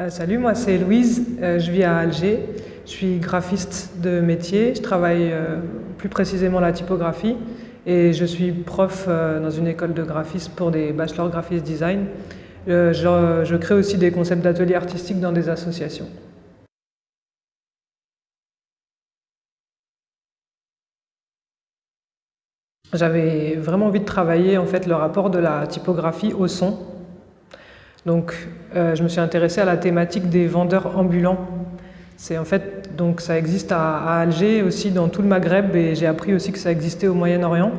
Euh, salut, moi c'est Louise, euh, je vis à Alger, je suis graphiste de métier, je travaille euh, plus précisément la typographie. Et je suis prof dans une école de graphisme pour des bachelors graphisme design. Je, je crée aussi des concepts d'ateliers artistiques dans des associations. J'avais vraiment envie de travailler en fait le rapport de la typographie au son donc, euh, je me suis intéressée à la thématique des vendeurs ambulants. C'est en fait, donc ça existe à, Alger, aussi dans tout le Maghreb, et j'ai appris aussi que ça existait au Moyen-Orient.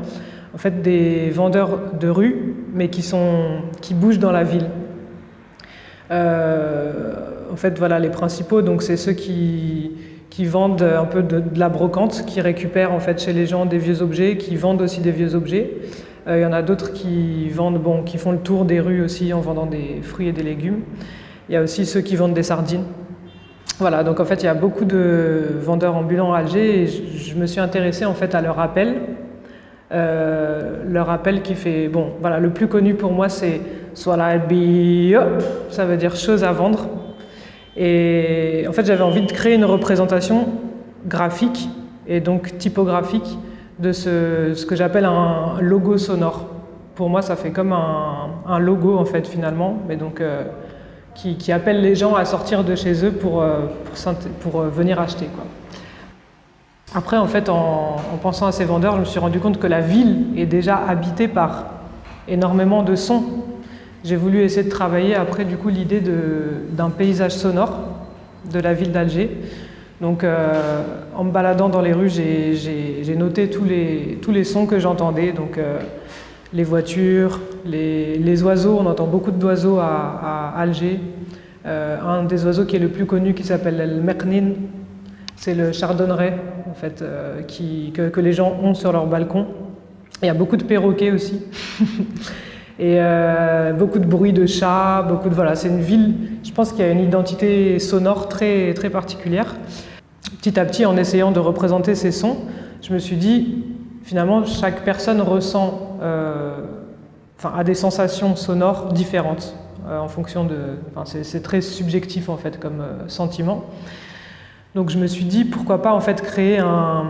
En fait, des vendeurs de rue, mais qui, sont, qui bougent dans la ville. Euh, en fait, voilà, les principaux, donc c'est ceux qui, qui vendent un peu de, de, la brocante, qui récupèrent en fait chez les gens des vieux objets, qui vendent aussi des vieux objets. Euh, il y en a d'autres qui vendent, bon, qui font le tour des rues aussi en vendant des fruits et des légumes. Il y a aussi ceux qui vendent des sardines. Voilà, donc en fait, il y a beaucoup de vendeurs ambulants à Alger je, me suis intéressée en fait à leur appel. Euh, leur appel qui fait, bon, voilà, le plus connu pour moi c'est Swala ça veut dire chose à vendre. Et en fait, j'avais envie de créer une représentation graphique et donc typographique de ce, que j'appelle un logo sonore. Pour moi, ça fait comme un, logo, en fait, finalement, mais donc euh, qui, appelle les gens à sortir de chez eux pour, euh, pour, euh, venir acheter. Quoi. Après, en fait, en, pensant à ces vendeurs, je me suis rendu compte que la ville est déjà habitée par énormément de sons. J'ai voulu essayer de travailler après, du coup, l'idée d'un paysage sonore de la ville d'Alger. Donc euh, en me baladant dans les rues, j'ai noté tous les, sons que j'entendais, donc euh, les voitures, les, oiseaux, on entend beaucoup d'oiseaux à, Alger. Euh, un des oiseaux qui est le plus connu qui s'appelle le meknin, c'est le chardonneret en fait, que, les gens ont sur leur balcon. Il y a beaucoup de perroquets aussi. Et beaucoup de bruit de chats, beaucoup de... Voilà, c'est une ville, je pense qu'il y a une identité sonore très particulière petit à petit, en essayant de représenter ces sons, je me suis dit, finalement, chaque personne ressent, euh, a des sensations sonores différentes euh, en fonction de... Enfin, c'est très subjectif, en fait, comme euh, sentiment. Donc je me suis dit, pourquoi pas, en fait, créer un,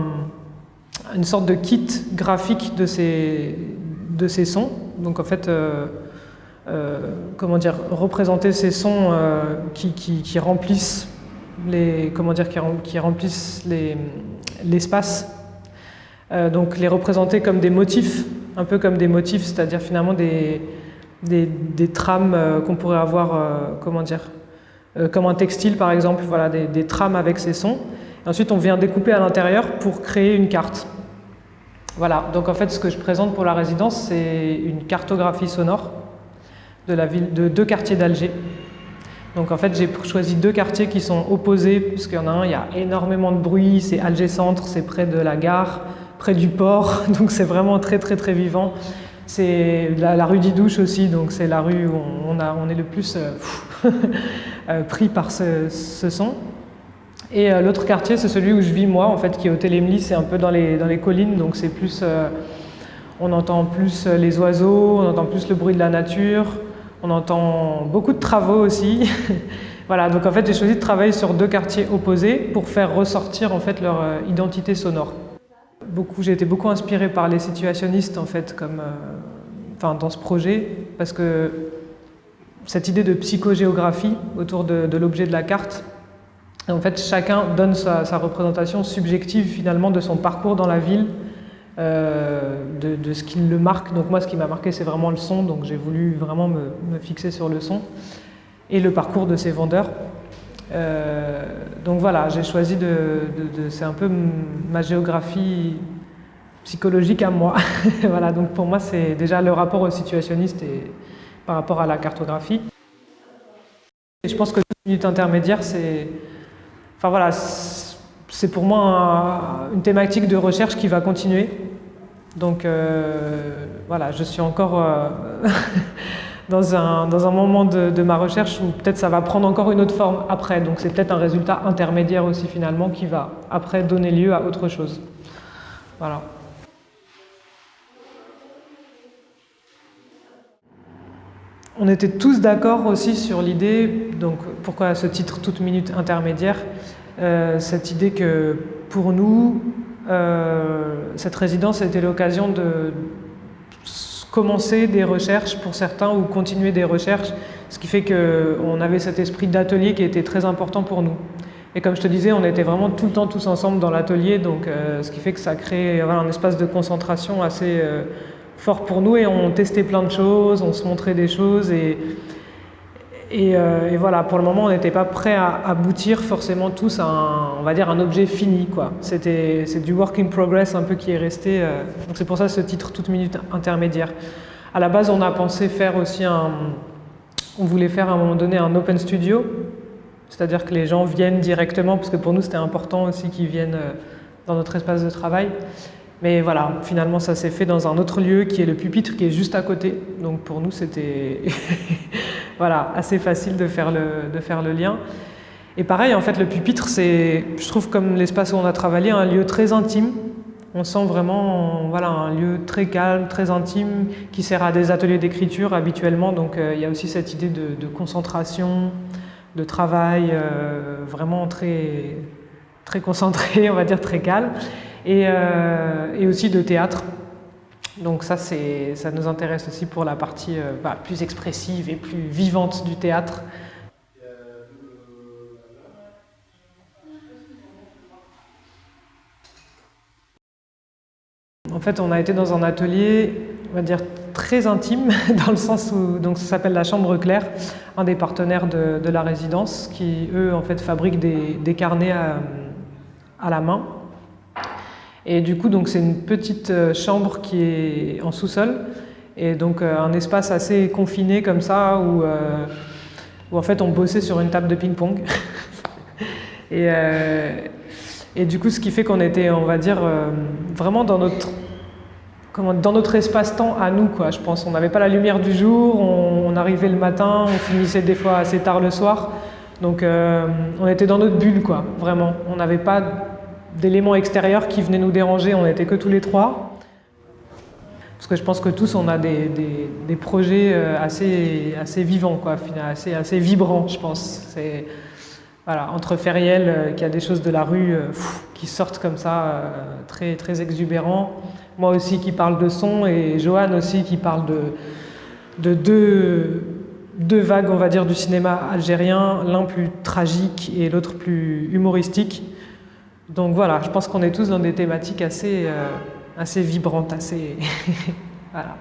une sorte de kit graphique de ces, de sons. Donc, en fait... comment dire, représenter ces sons qui remplissent les, comment dire, qui, remplissent l'espace. Euh, donc les représenter comme des motifs, un peu comme des motifs, c'est-à-dire finalement des, des, trames euh, qu'on pourrait avoir, euh, comment dire, comme un textile par exemple, voilà, des, trames avec ces sons. ensuite on vient découper à l'intérieur pour créer une carte. Voilà, donc en fait ce que je présente pour la résidence c'est une cartographie sonore de, la ville, de deux quartiers d'Alger. Donc en fait, j'ai choisi deux quartiers qui sont opposés, parce qu'il y en a un, il y a énormément de bruit, c'est Alger Centre, c'est près de la gare, près du port, donc c'est vraiment très très très vivant. C'est la, rue d'Idouche aussi, donc c'est la rue où on, est le plus euh, euh, pris par ce, son. Et euh, l'autre quartier, c'est celui où je vis moi, en fait, qui est au Télémli, c'est un peu dans les collines, donc c'est plus... on entend plus les oiseaux, on entend plus le bruit de la nature, on entend beaucoup de travaux aussi. voilà, donc en fait j'ai choisi de travailler sur deux quartiers opposés pour faire ressortir en fait leur euh, identité sonore. Beaucoup, j'ai été beaucoup inspirée par les situationnistes en fait, comme, euh, enfin, dans ce projet, parce que cette idée de psychogéographie autour de, l'objet de la carte, en fait chacun donne sa, sa représentation subjective finalement de son parcours dans la ville, euh, de, ce qui le marque. Donc moi, ce qui m'a marqué, c'est vraiment le son, donc j'ai voulu vraiment me, fixer sur le son et le parcours de ces vendeurs. Euh, donc voilà, j'ai choisi de... c'est un peu ma géographie psychologique à moi. voilà, donc pour moi, c'est déjà le rapport au situationniste et par rapport à la cartographie. Et je pense que toute minute intermédiaire, c'est... Enfin voilà, c'est pour moi une thématique de recherche qui va continuer. Donc euh, voilà, je suis encore euh, dans, un, dans, un, moment de, ma recherche où peut-être ça va prendre encore une autre forme après. Donc c'est peut-être un résultat intermédiaire aussi finalement qui va après donner lieu à autre chose. Voilà. on était tous d'accord aussi sur l'idée, donc pourquoi ce titre toute minute intermédiaire, euh, cette idée que pour nous, euh, cette résidence était l'occasion de commencer des recherches pour certains ou continuer des recherches, ce qui fait qu'on avait cet esprit d'atelier qui était très important pour nous. Et comme je te disais, on était vraiment tout le temps tous ensemble dans l'atelier, donc euh, ce qui fait que ça crée un espace de concentration assez fort pour nous et on testait plein de choses, on se montrait des choses et, euh, et, voilà, pour le moment, on n'était pas prêt à aboutir forcément tous à un, on va dire, un objet fini. C'est du work in progress un peu qui est resté. donc c'est pour ça ce titre toute minute intermédiaire. À la base, on a pensé faire aussi un... On voulait faire à un moment donné un open studio, c'est-à-dire que les gens viennent directement, parce que pour nous c'était important aussi qu'ils viennent euh, dans notre espace de travail. Mais voilà, finalement ça s'est fait dans un autre lieu qui est le pupitre qui est juste à côté. Donc pour nous c'était voilà, assez facile de faire, le, de faire le lien. Et pareil, en fait, le pupitre, c'est, je trouve, comme l'espace où on a travaillé, un lieu très intime. On sent vraiment voilà, un lieu très calme, très intime, qui sert à des ateliers d'écriture habituellement. Donc euh, il y a aussi cette idée de, concentration, de travail euh, vraiment très, très concentré, on va dire très calme, et, euh, et aussi de théâtre. Donc ça, ça nous intéresse aussi pour la partie euh, bah, plus expressive et plus vivante du théâtre. En fait, on a été dans un atelier, on va dire, très intime, dans le sens où donc, ça s'appelle la Chambre Claire, un des partenaires de, la résidence, qui eux en fait fabriquent des, carnets à, la main. Et du coup, c'est une petite euh, chambre qui est en sous-sol, et donc euh, un espace assez confiné comme ça, où, euh, où en fait on bossait sur une table de ping-pong. et, et du coup, ce qui fait qu'on était, on va dire, vraiment dans notre dans notre espace-temps à nous, quoi, je pense. On n'avait pas la lumière du jour, on, arrivait le matin, on finissait des fois assez tard le soir. Donc on était dans notre bulle, quoi, vraiment. On n'avait pas d'éléments extérieurs qui venaient nous déranger, on n'était que tous les trois. Parce que je pense que tous, on a des, des, projets euh, assez, assez vivants, quoi, assez, assez vibrants, je pense. Voilà, entre Feriel, euh, qui a des choses de la rue qui sortent comme ça, très, très exubérants, moi aussi qui parle de son, et Johan aussi qui parle de, de deux, deux vagues, on va dire, du cinéma algérien, l'un plus tragique et l'autre plus humoristique. Donc voilà, je pense qu'on est tous dans des thématiques assez, euh, assez vibrantes, assez... voilà.